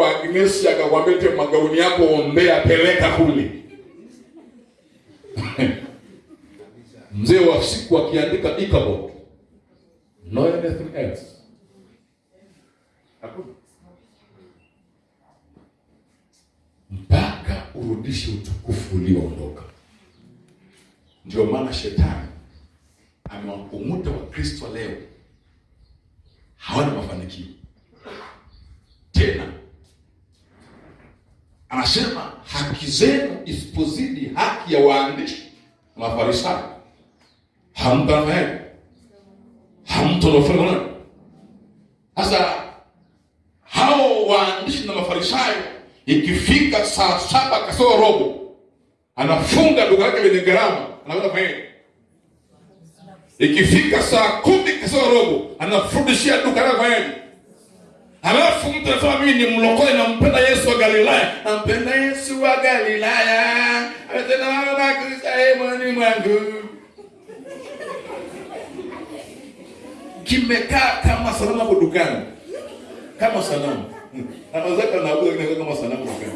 kwa Agnes akakwambia te magauni yako ombea, peleka kule. Mzee wa siku akiandika Ichabod, no anything else. Hakuna. Mpaka urudishe utukufu ulioondoka. Ndio maana shetani anawakumuta wa kristo leo hawana mafanikio tena. Anasema haki zenu isipozidi haki ya waandishi na Mafarisayo, hamtafanya hamtolofana. Sasa hao waandishi na Mafarisayo, ikifika saa saba kasoro robo, anafunga duka lake lenye gharama, anaweza kufanya ikifika saa kumi kasoro robo anafundishia duka lake fanyaje? Halafu mtu anasema mimi ni mlokole, nampenda Yesu wa Galilaya, nampenda Yesu wa Galilaya, amesema mama Kristo moyoni mwangu. Kimekaa kama sanamu hapo dukani, kama sanamu. Anaweza nauza kile kama sanamu dukani,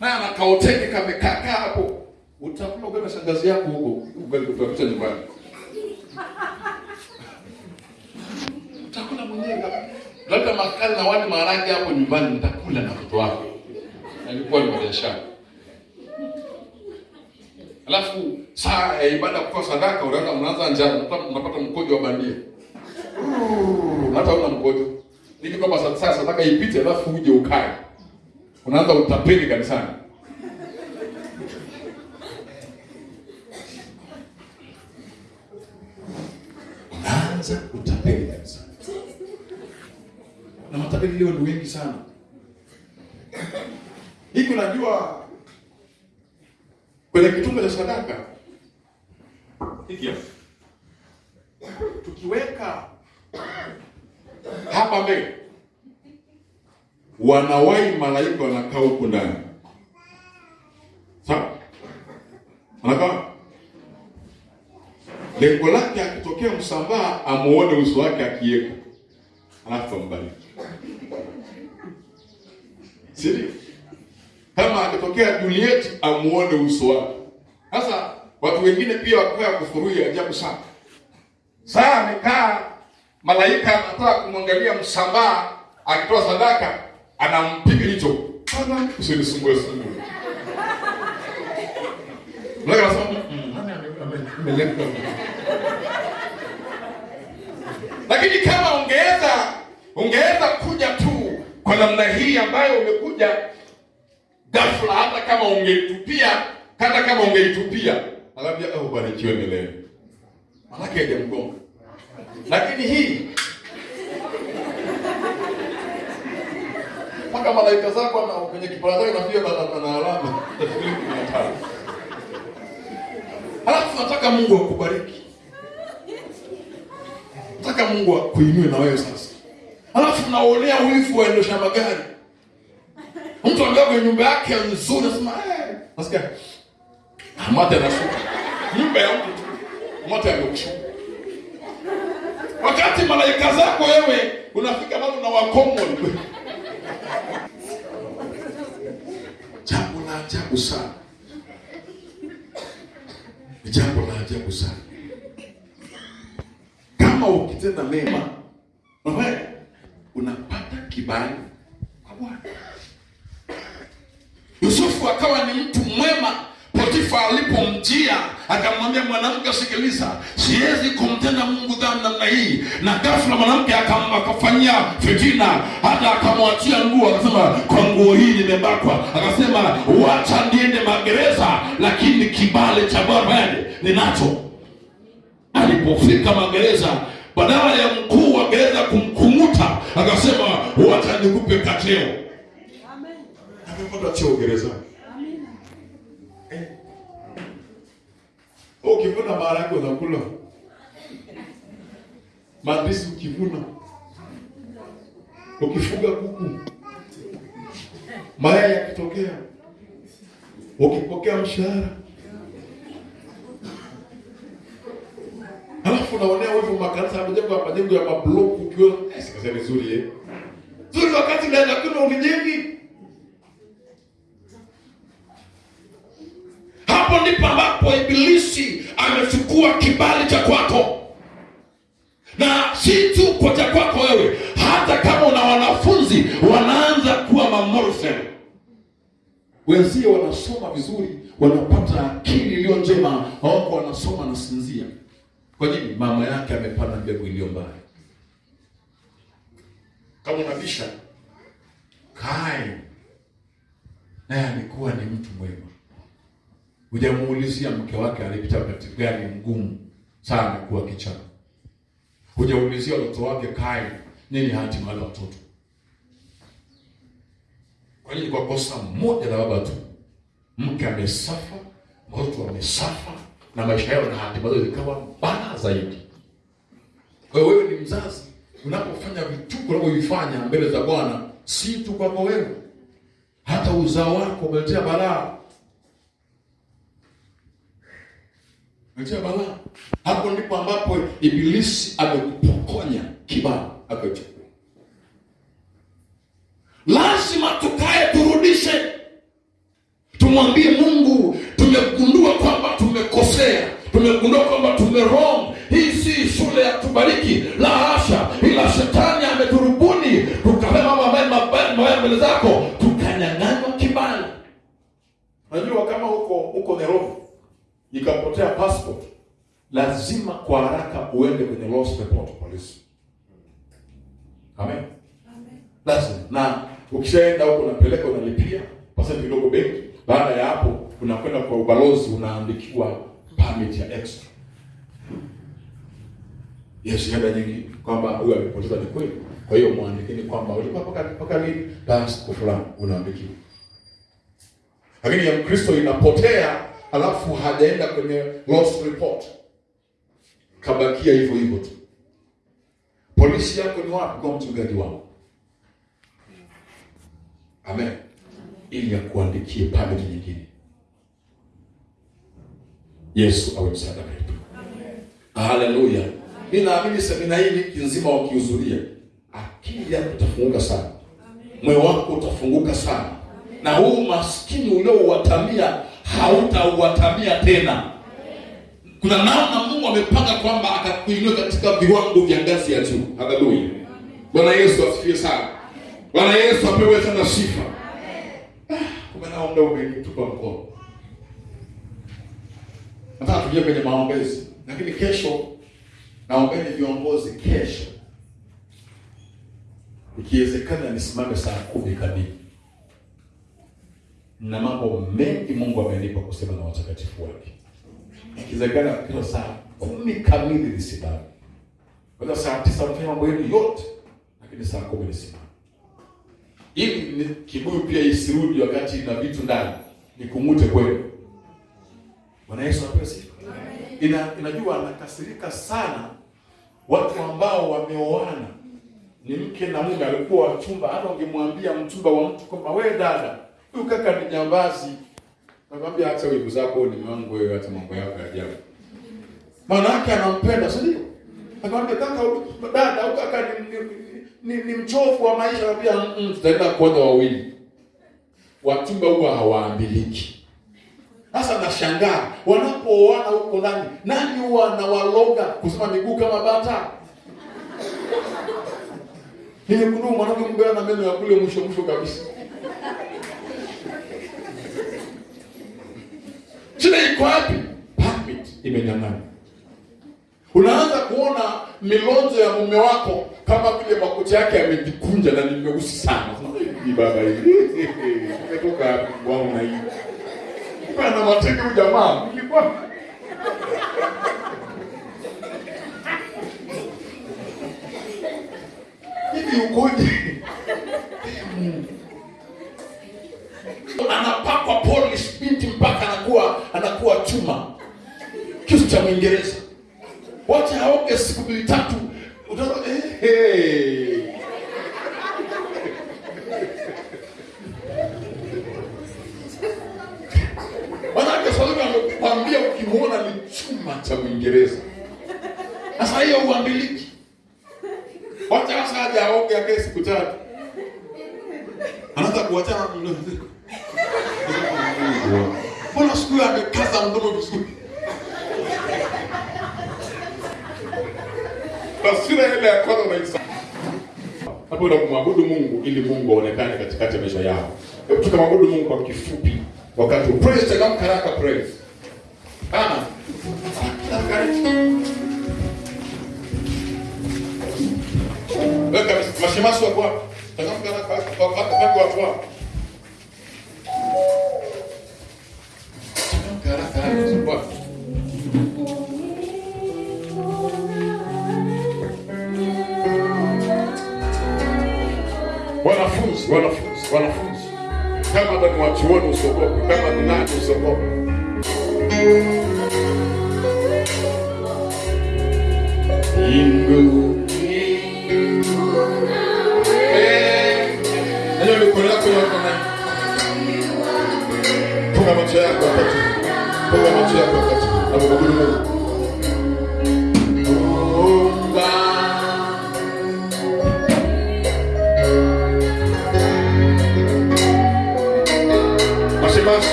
na ana kaoteki kamekaa kaa hapo, utakula ugali shangazi yako huko, ugali utakuta nyumbani mwenyewe labda makali na wali maharage hapo nyumbani, nitakula na mtoto wako. Alikuwa ni biashara. Alafu saa ya ibada kutoa sadaka, unaanza mnaanza njaa, unapata mkojo wa bandia, hata una mkojo Nikikopa kwamba sa- sadaka ipite, alafu uje ukae, unaanza utapeli kanisani. Unaanza utapeli kanisani na matapeli leo ni wengi sana. Hiki unajua kwenye kitumbe cha sadaka. Hiki tukiweka hapa mbele, wanawai malaika wanakaa huku ndani, sawa? Wanakaa lengo lake, akitokea msambaa amuone uso wake akiweka, alafu ambariki. Si ndio? Kama akitokea Juliet amuone uso wake. Sasa watu wengine pia wakoya kufurui ajabu sana. Saa amekaa malaika anataka kumwangalia msambaa akitoa sadaka, anampiga hicho bana, usinisumbue sumbue. Malaika anasema "Mm, nani ame- ame- ameleta?" Lakini kama ungeweza ungeweza kuja tu kwa namna hii ambayo umekuja ghafla, hata kama ungeitupia, hata kama ungeitupia, anaambia oh, barikiwe milele, manake hajamgonga. Lakini hii mpaka malaika zako na kwenye kipara chake nafia na, na, na alama tafikiri shilingi mia tano. Halafu nataka Mungu akubariki, nataka Mungu akuinue na wewe sasa. Halafu naonea wivu waendesha magari mtu ambaye kwenye nyumba yake nzuri, nasema eh, nasikia mate anashuka nyumba ya mtu tu, mate amekushuka, wakati malaika zako wewe unafika bado na wakomoni. Jambo la ajabu sana, jambo la ajabu sana. Kama ukitenda mema, unapata kibali kwa Bwana. Yusufu akawa ni mtu mwema. Potifa alipomjia akamwambia, mwanamke, sikiliza, siwezi kumtenda Mungu dhambi namna hii. Na ghafla mwanamke akafanyia fitina, hata akamwachia nguo, akasema kwa nguo hii nimebakwa. Akasema wacha niende magereza, lakini kibale cha Bwana ninacho. Alipofika magereza, badala ya mkuu wa gereza kumkumuta, akasema wacha nikupe kateo. Amepata cheo gerezani. Ukivuna maharage unakula, mandisi, ukivuna, ukifuga kuku, mayai yakitokea, ukipokea mshahara, halafu unaonea wivu makanisa yamejengwa majengo ya mabloku, ukiona. Eh, Sasa ni zuri eh? Zuri wakati naenda kuna ulijengi. Hapo ndipo ambapo ibilisi amechukua kibali cha kwako, na si tu kwa cha kwako wewe, hata kama una wanafunzi wanaanza kuwa mamorfe wenzie wanasoma vizuri, wanapata akili iliyo njema, awako wanasoma na sinzia. Kwa nini? Mama yake amepanda mbegu iliyo mbaya. Kama unabisha kae naye alikuwa ni mtu mwema, hujamuulizia mke wake alipita wakati gani mgumu sana kuwa kichaa. hujaulizia watoto wake Kaini nini hatima ya watoto kwa nini? Kwa kosa moja la baba tu, mke amesafa, watoto wamesafa, na maisha yao na hatima zao zikawa mbaya zaidi. Kwa hiyo wewe ni mzazi, unapofanya vituko unavyovifanya mbele za Bwana, si tu kwako wewe, hata uzao wako umeletea balaa, umeletea bana? Hapo ndipo ambapo Ibilisi amekupokonya kibali akachukua lazima tukae turudishe, tumwambie Mungu, tumegundua kwamba tumekosea, tumegundua kwamba tume wrong. Hii si shule ya tubariki, la hasha, ila shetani ameturubuni tukafanya mambo mabaya mbele zako, tukanyang'anywa kibali. Unajua, kama huko huko Nairobi ikapotea passport, lazima kwa haraka uende kwenye lost report polisi. Amen. Lazima na ukishaenda huko unapeleka unalipia pasenti kidogo benki. Baada ya hapo unakwenda kwa ubalozi unaandikiwa permit ya extra. Yes, shahada nyingi kwamba huyu amepoteza ni kweli. Kwa hiyo muandikeni kwamba ulikuwa mpaka mpaka lini basi kwa fulani unaandikiwa. Lakini ya Mkristo inapotea alafu hajaenda kwenye lost report. Kabakia hivyo hivyo tu. Polisi yako ni wapi kwa mchungaji wako? Amen. Ili akuandikie pale nyingine. Yesu awe msaada wetu. Haleluya. Mi naamini semina hii wiki nzima wakihudhuria, akili yako itafunguka sana, moyo wako utafunguka sana, na huu maskini uliouwatamia hautauwatamia tena. Kuna namna Mungu amepanga kwamba akakuinua katika viwango vya ngazi ya juu. Haleluya. Bwana Yesu asifiwe sana. Bwana Yesu apewe sana sifa. Kumbe nao muda umenitupa mkono. Nataka kwenye maombezi, lakini kesho naombeni viongozi, kesho ikiwezekana nisimame saa kumi kamili. Na mambo mengi Mungu amenipa kusema na watakatifu wake. Ikiwezekana kila saa kumi kamili nisimame. Kwa saa tisa mfanya mambo yenu yote, lakini saa kumi nisimame ili ni kibuyu pia isirudi wakati na vitu ndani nikumute kwenu. Bwana Yesu apewe sifa. Ina, inajua anakasirika sana watu ambao wameoana ni mke na mume, alikuwa wachumba. Hata ungemwambia mchumba wa mtu kwamba wewe dada, huyu kaka ni jambazi, nakwambia hata wivu zako, ni mwangu wewe, hata mambo yako ya ajabu. Maana yake anampenda, si ndio? Akamwambia kaka, dada, au kaka ni, ni, ni, mchovu wa maisha. Anambia mm, tutaenda kuoza wawili. Wachumba huwa hawaambiliki. Sasa nashangaa wanapooana huko ndani, nani huwa anawaloga kusema miguu kama bata? Niligundua mwanamke mbaya na meno ya kule mwisho mwisho kabisa. Iko wapi? Permit imenyang'anywa. Unaanza kuona milonzo ya mume wako kama vile makucha yake yamejikunja na ni meusi sana. Ni baba hii. Nimetoka wapi wao na hii? Bana mateke huyu jamaa. Nilikuwa Hivi ukoje? Anapakwa polish binti mpaka anakuwa anakuwa chuma. Kisu cha Mwingereza. Wacha aoge siku mbili tatu. Eh, hey. Manake Salome amekwambia ukimwona ni chuma cha Mwingereza. Sasa hiyo uambiliki. Wacha sasa aje aoge akae siku tatu. Anaanza kuachana na mdomo. Mbona siku hiyo amekaza mdomo vizuri? Taswira ile ya kwanza unaisa. Hapo unamwabudu Ili Mungu aonekane katikati ya maisha yao. Hebu tukamwabudu Mungu kwa kifupi. Wakati wa praise changamka karaka praise. Ah. Weka hapo. Changamka kwa kwa kwa. Karaka Changamka Wanafunzi, wanafunzi, wanafunzi. Kama ndo ni wachuoni usiogope, kama ni nani usiogope. Hiyo mikono yako yote na Funga macho yako wakati. Funga macho yako wakati. Abudu Mungu.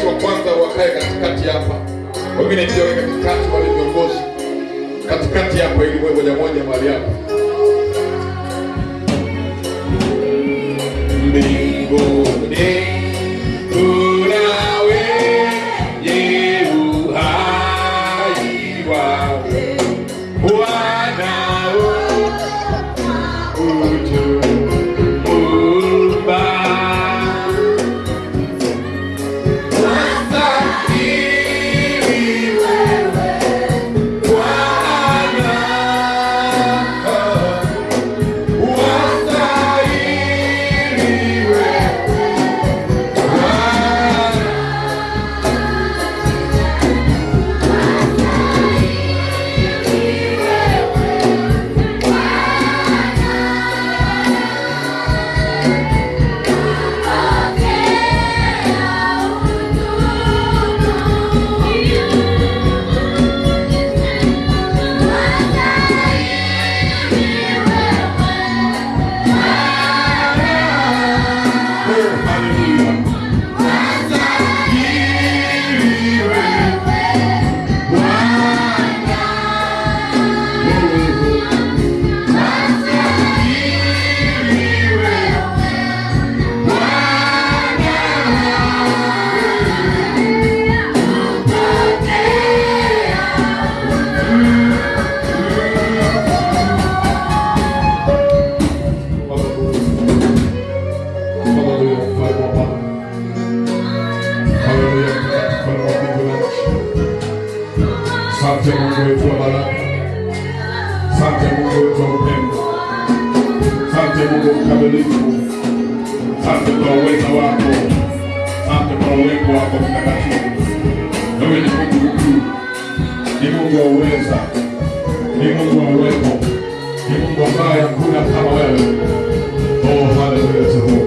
Wa kwanza wakae katikati hapa, wengine pia wawe katikati, wale viongozi katikati hapa, ili moja moja mahali hapa. Mbinguni ni Mungu wa uweza. Ni Mungu wa uwepo. Ni Mungu ambaye hakuna kama wewe. Oh, haleluya Jehova.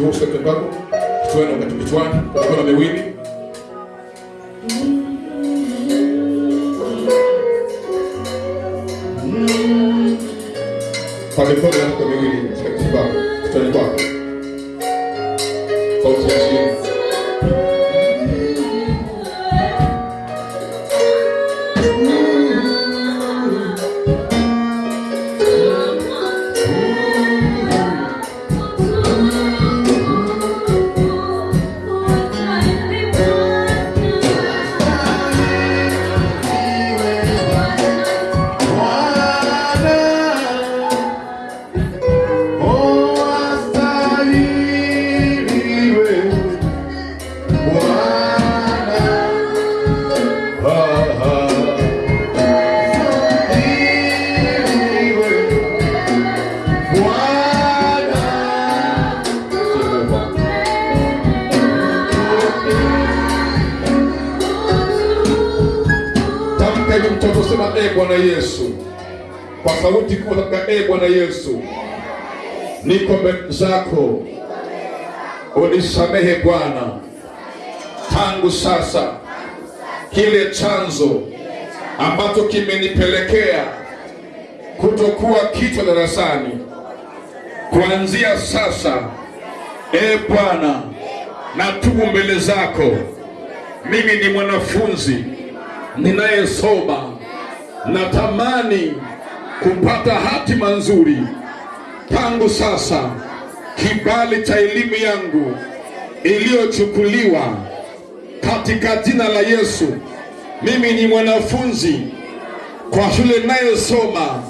Mtoto wako wakati huu usikate wako kichwani wakati kichwani kwa mikono miwili kwa Wewe mtoto, sema e Bwana Yesu, kwa sauti kubwa, katika e Bwana Yesu, niko mbele zako, unisamehe Bwana, tangu sasa. Kile chanzo ambacho kimenipelekea kutokuwa kichwa darasani, kuanzia sasa, e Bwana, natubu mbele zako. Mimi ni mwanafunzi ninayesoma, natamani kupata hatima nzuri. Tangu sasa, kibali cha elimu yangu iliyochukuliwa katika jina la Yesu, mimi ni mwanafunzi kwa shule inayosoma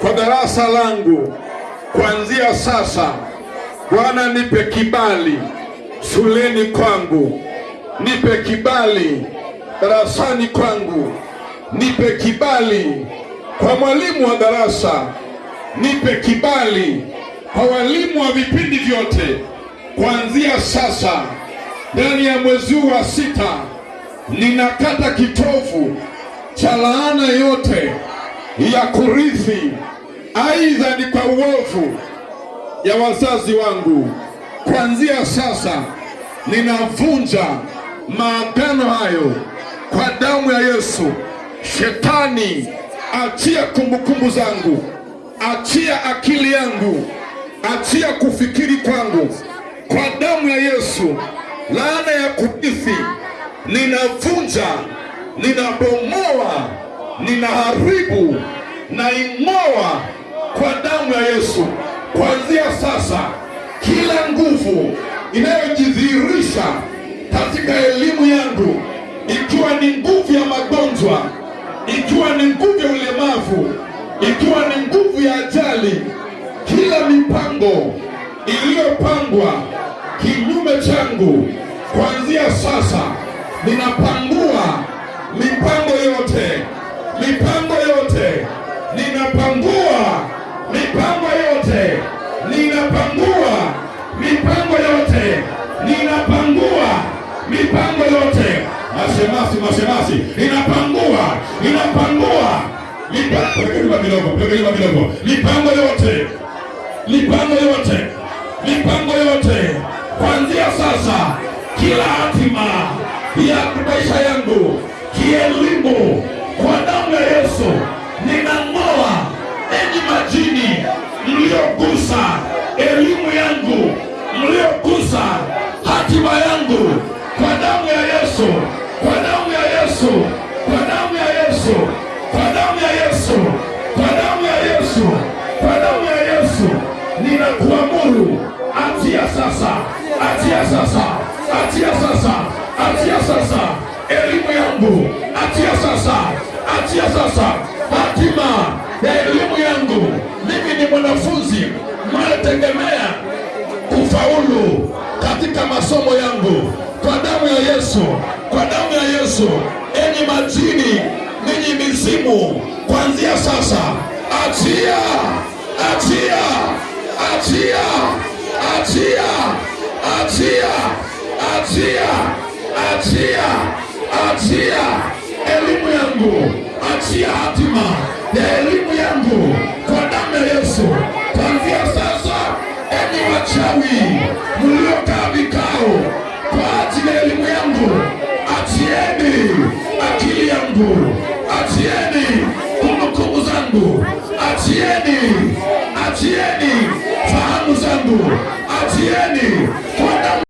kwa darasa langu. Kuanzia sasa, Bwana, nipe kibali shuleni kwangu, nipe kibali darasani kwangu, nipe kibali kwa mwalimu wa darasa, nipe kibali kwa walimu wa vipindi vyote. Kuanzia sasa, ndani ya mwezi huu wa sita, ninakata kitovu cha laana yote ya kurithi, aidha ni kwa uovu ya wazazi wangu. Kuanzia sasa, ninavunja maagano hayo kwa damu ya Yesu. Shetani, achia kumbukumbu zangu, achia akili yangu, achia kufikiri kwangu, kwa damu ya Yesu. Laana ya kurithi ninavunja, ninabomoa, ninaharibu, naing'oa kwa damu ya Yesu. Kuanzia sasa, kila nguvu inayojidhihirisha katika elimu yangu, ikiwa ni nguvu ya magonjwa, ikiwa ni nguvu ya ulemavu, ikiwa ni nguvu ya ajali, kila mipango iliyopangwa kinyume changu, kuanzia sasa ninapangua mipango yote, mipango yote, ninapangua mipango yote, ninapangua mipango yote, ninapangua mipango yote. Masemasi, masemasi, inapangua inapangua. Mipango kidogo, mipango yote, mipango yote, mipango yote, kuanzia sasa, kila hatima ya maisha yangu kielimu, kwa damu ya Yesu ninang'oa. Enyi majini mliogusa elimu yangu, mliogusa hatima yangu, kwa damu achia sasa, atia sasa, atia sasa. Elimu yangu, atia sasa, atia sasa. Hatima ya elimu yangu. Mimi ni mwanafunzi mnayetegemea kufaulu katika masomo yangu, kwa damu ya Yesu, kwa damu ya Yesu. Enyi majini, ninyi mizimu, kuanzia sasa, atia, atia, atia, achia, achia, achia, achia, achia. Elimu yangu, achia hatima. Ya elimu yangu kwa damu ya Yesu. Kuanzia sasa, enyi wachawi mliokaa vikao kwa ajili ya elimu yangu, achieni akili yangu, achieni kumbukumbu zangu, achieni, achieni fahamu zangu, waachieni